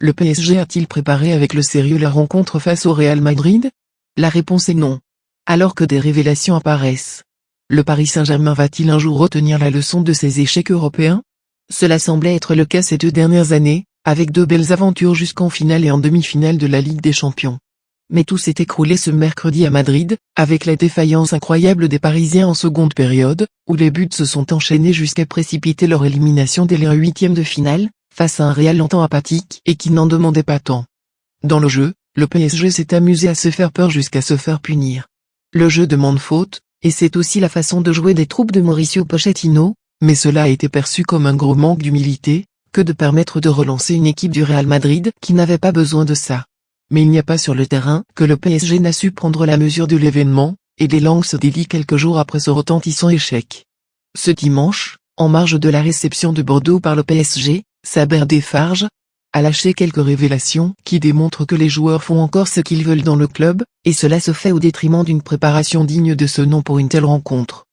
Le PSG a-t-il préparé avec le sérieux la rencontre face au Real Madrid? La réponse est non. Alors que des révélations apparaissent. Le Paris Saint-Germain va-t-il un jour retenir la leçon de ses échecs européens? Cela semblait être le cas ces deux dernières années, avec deux belles aventures jusqu'en finale et en demi-finale de la Ligue des Champions. Mais tout s'est écroulé ce mercredi à Madrid, avec la défaillance incroyable des Parisiens en seconde période, où les buts se sont enchaînés jusqu'à précipiter leur élimination dès les huitièmes de finale, face à un Real longtemps apathique et qui n'en demandait pas tant. Dans le jeu, le PSG s'est amusé à se faire peur jusqu'à se faire punir. Le jeu demande faute, et c'est aussi la façon de jouer des troupes de Mauricio Pochettino, mais cela a été perçu comme un gros manque d'humilité, que de permettre de relancer une équipe du Real Madrid qui n'avait pas besoin de ça. Mais il n'y a pas sur le terrain que le PSG n'a su prendre la mesure de l'événement, et des langues se délient quelques jours après ce retentissant échec. Ce dimanche, en marge de la réception de Bordeaux par le PSG, Saber Desfarges, a lâché quelques révélations qui démontrent que les joueurs font encore ce qu'ils veulent dans le club, et cela se fait au détriment d'une préparation digne de ce nom pour une telle rencontre.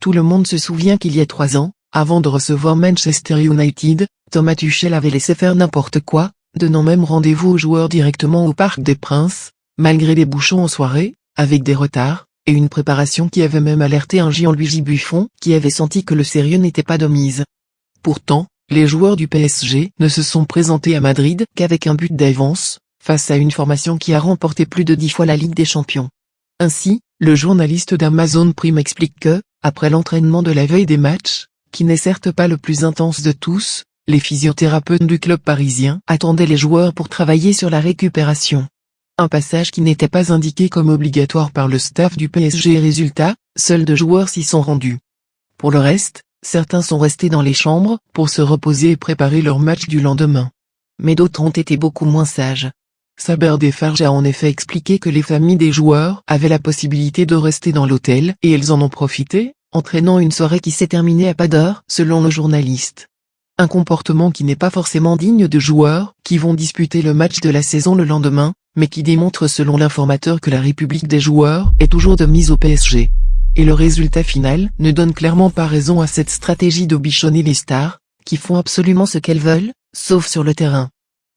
Tout le monde se souvient qu'il y a trois ans, avant de recevoir Manchester United, Thomas Tuchel avait laissé faire n'importe quoi, donnant même rendez-vous aux joueurs directement au Parc des Princes, malgré les bouchons en soirée, avec des retards, et une préparation qui avait même alerté un Jean-Louis Buffon qui avait senti que le sérieux n'était pas de mise. Pourtant, les joueurs du PSG ne se sont présentés à Madrid qu'avec un but d'avance, face à une formation qui a remporté plus de dix fois la Ligue des Champions. Ainsi, le journaliste d'Amazon Prime explique que, après l'entraînement de la veille des matchs, qui n'est certes pas le plus intense de tous, les physiothérapeutes du club parisien attendaient les joueurs pour travailler sur la récupération. Un passage qui n'était pas indiqué comme obligatoire par le staff du PSG résultat, seuls deux joueurs s'y sont rendus. Pour le reste, Certains sont restés dans les chambres pour se reposer et préparer leur match du lendemain. Mais d'autres ont été beaucoup moins sages. Saber Defarge a en effet expliqué que les familles des joueurs avaient la possibilité de rester dans l'hôtel et elles en ont profité, entraînant une soirée qui s'est terminée à pas d'heure, selon le journaliste. Un comportement qui n'est pas forcément digne de joueurs qui vont disputer le match de la saison le lendemain, mais qui démontre selon l'informateur que la République des joueurs est toujours de mise au PSG et le résultat final ne donne clairement pas raison à cette stratégie de bichonner les stars, qui font absolument ce qu'elles veulent, sauf sur le terrain.